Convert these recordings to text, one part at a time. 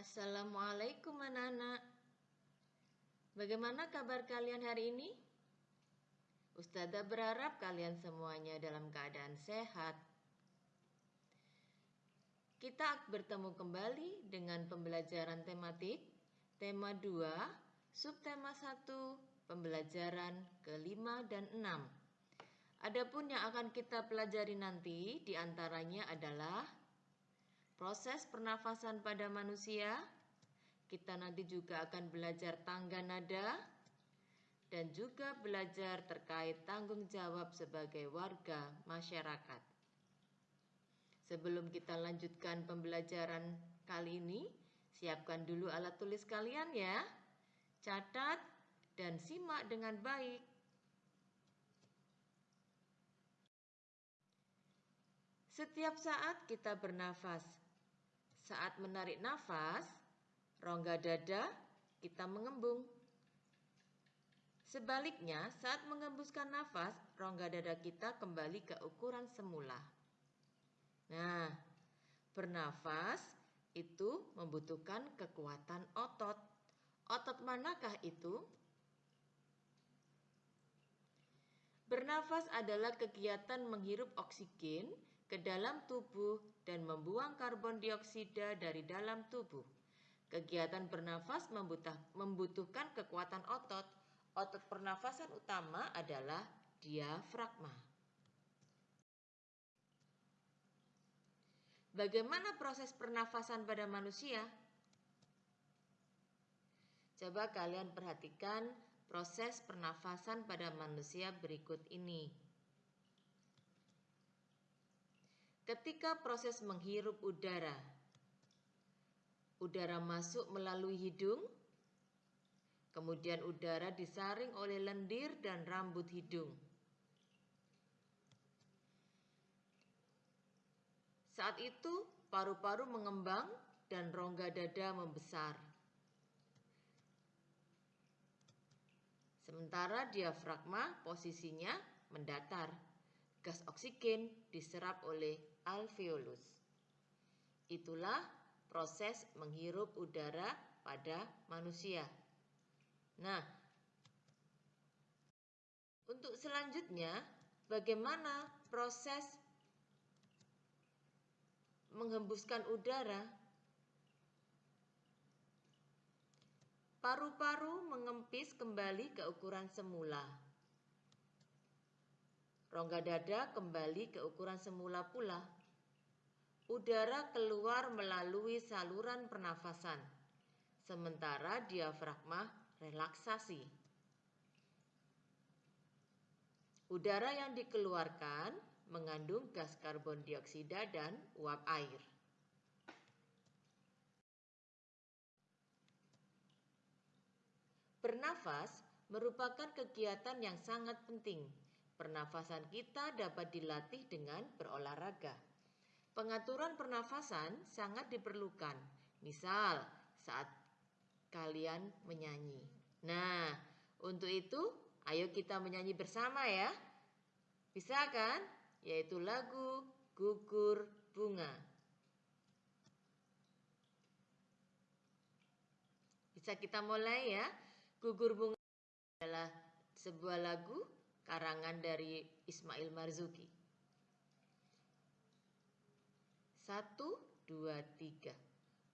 Assalamualaikum anak-anak. Bagaimana kabar kalian hari ini? Ustazah berharap kalian semuanya dalam keadaan sehat. Kita bertemu kembali dengan pembelajaran tematik tema 2, subtema 1, pembelajaran kelima dan enam. Adapun yang akan kita pelajari nanti di antaranya adalah proses pernafasan pada manusia. Kita nanti juga akan belajar tangga nada dan juga belajar terkait tanggung jawab sebagai warga masyarakat. Sebelum kita lanjutkan pembelajaran kali ini, siapkan dulu alat tulis kalian ya. Catat dan simak dengan baik. Setiap saat kita bernafas, saat menarik nafas, rongga dada kita mengembung. Sebaliknya, saat mengembuskan nafas, rongga dada kita kembali ke ukuran semula. Nah, bernafas itu membutuhkan kekuatan otot. Otot manakah itu? Bernafas adalah kegiatan menghirup oksigen ke dalam tubuh dan membuang karbon dioksida dari dalam tubuh. Kegiatan bernafas membutuhkan kekuatan otot. Otot pernafasan utama adalah diafragma. Bagaimana proses pernafasan pada manusia? Coba kalian perhatikan proses pernafasan pada manusia berikut ini. Ketika proses menghirup udara, udara masuk melalui hidung, kemudian udara disaring oleh lendir dan rambut hidung. Saat itu, paru-paru mengembang dan rongga dada membesar. Sementara diafragma posisinya mendatar gas oksigen diserap oleh alveolus. Itulah proses menghirup udara pada manusia. Nah, untuk selanjutnya, bagaimana proses menghembuskan udara? Paru-paru mengempis kembali ke ukuran semula. Rongga dada kembali ke ukuran semula pula. Udara keluar melalui saluran pernafasan, sementara diafragma relaksasi. Udara yang dikeluarkan mengandung gas karbon dioksida dan uap air. Bernafas merupakan kegiatan yang sangat penting Pernafasan kita dapat dilatih dengan berolahraga. Pengaturan pernafasan sangat diperlukan. Misal, saat kalian menyanyi. Nah, untuk itu, ayo kita menyanyi bersama ya. Bisa kan? Yaitu lagu Gugur Bunga. Bisa kita mulai ya. Gugur Bunga adalah sebuah lagu karangan dari Ismail Marzuki. Satu, dua, tiga.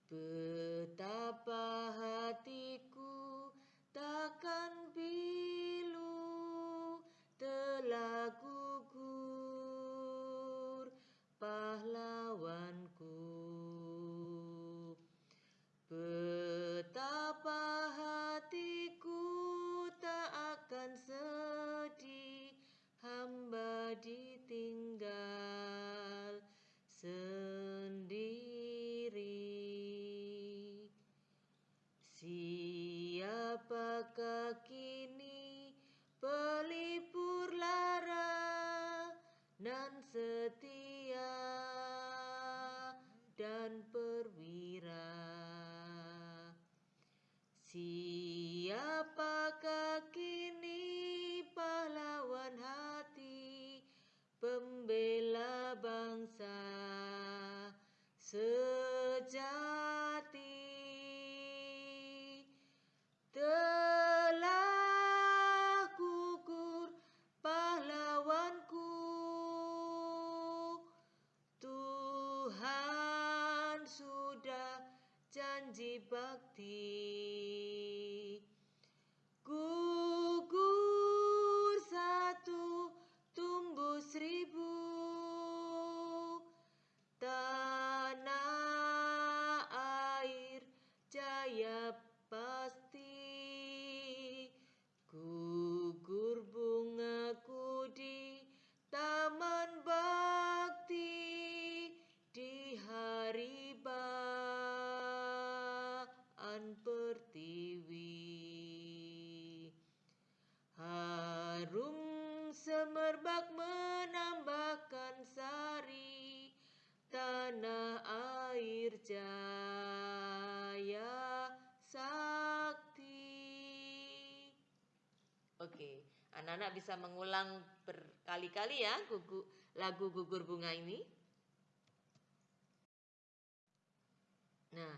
Betapa hatiku takkan pilu telah gugur pahlawanku. Siapakah kini pelipur lara dan setia dan perwira? Siapakah janji bakti semerbak menambahkan sari Tanah air jaya sakti Oke, anak-anak bisa mengulang berkali-kali ya lagu gugur bunga ini. Nah,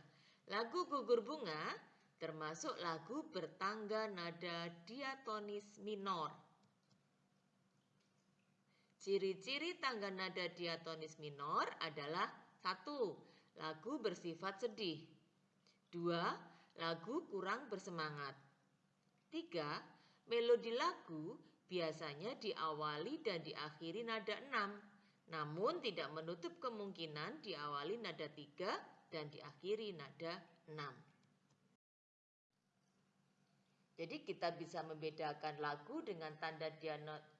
lagu gugur bunga termasuk lagu bertangga nada diatonis minor. Ciri-ciri tangga nada diatonis minor adalah satu, lagu bersifat sedih. Dua, lagu kurang bersemangat. Tiga, melodi lagu biasanya diawali dan diakhiri nada enam, namun tidak menutup kemungkinan diawali nada tiga dan diakhiri nada enam. Jadi kita bisa membedakan lagu dengan tanda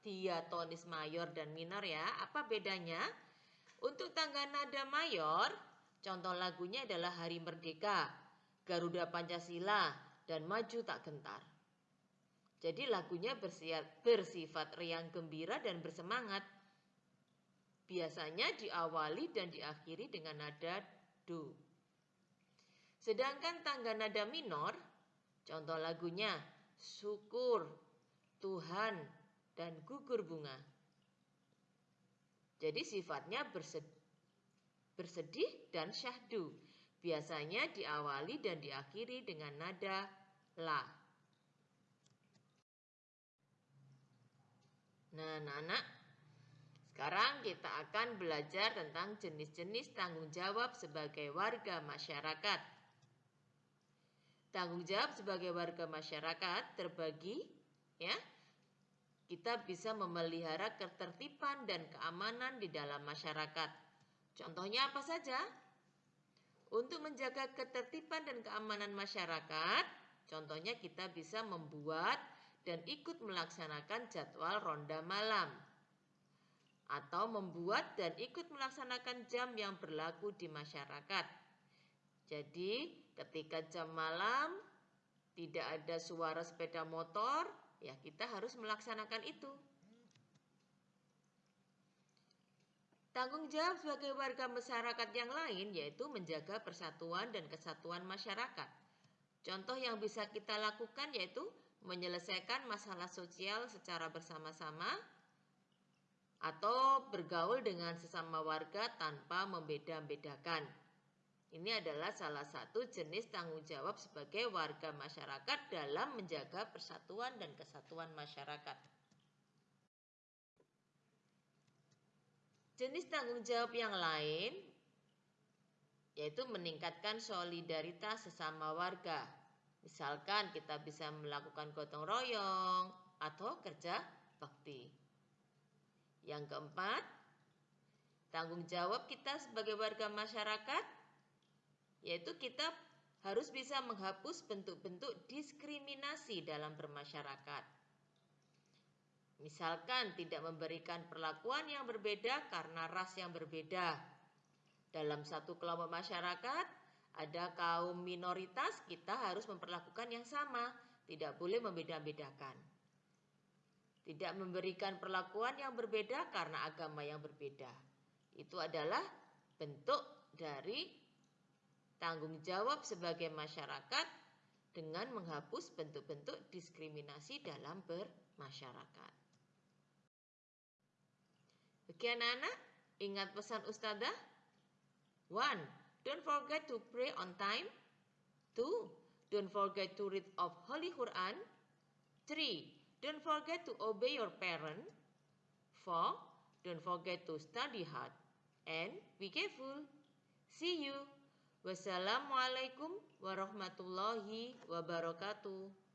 diatonis mayor dan minor ya. Apa bedanya? Untuk tangga nada mayor, contoh lagunya adalah Hari Merdeka, Garuda Pancasila, dan Maju Tak Gentar. Jadi lagunya bersifat riang gembira dan bersemangat. Biasanya diawali dan diakhiri dengan nada do. Sedangkan tangga nada minor Contoh lagunya Syukur, Tuhan, dan Gugur Bunga. Jadi sifatnya bersedih dan syahdu. Biasanya diawali dan diakhiri dengan nada la. Nah, anak-anak, sekarang kita akan belajar tentang jenis-jenis tanggung jawab sebagai warga masyarakat. Tanggung jawab sebagai warga masyarakat terbagi ya. Kita bisa memelihara ketertiban dan keamanan di dalam masyarakat. Contohnya apa saja? Untuk menjaga ketertiban dan keamanan masyarakat, contohnya kita bisa membuat dan ikut melaksanakan jadwal ronda malam atau membuat dan ikut melaksanakan jam yang berlaku di masyarakat. Jadi, ketika jam malam tidak ada suara sepeda motor, ya kita harus melaksanakan itu. Tanggung jawab sebagai warga masyarakat yang lain yaitu menjaga persatuan dan kesatuan masyarakat. Contoh yang bisa kita lakukan yaitu menyelesaikan masalah sosial secara bersama-sama atau bergaul dengan sesama warga tanpa membeda-bedakan. Ini adalah salah satu jenis tanggung jawab sebagai warga masyarakat dalam menjaga persatuan dan kesatuan masyarakat. Jenis tanggung jawab yang lain yaitu meningkatkan solidaritas sesama warga. Misalkan kita bisa melakukan gotong royong atau kerja bakti. Yang keempat, tanggung jawab kita sebagai warga masyarakat yaitu kita harus bisa menghapus bentuk-bentuk diskriminasi dalam bermasyarakat. Misalkan tidak memberikan perlakuan yang berbeda karena ras yang berbeda. Dalam satu kelompok masyarakat, ada kaum minoritas, kita harus memperlakukan yang sama, tidak boleh membeda-bedakan. Tidak memberikan perlakuan yang berbeda karena agama yang berbeda. Itu adalah bentuk dari tanggung jawab sebagai masyarakat dengan menghapus bentuk-bentuk diskriminasi dalam bermasyarakat. Oke anak-anak, ingat pesan Ustazah? One, don't forget to pray on time. Two, don't forget to read of Holy Quran. Three, don't forget to obey your parent. Four, don't forget to study hard. And be careful. See you. Wassalamualaikum warahmatullahi wabarakatuh.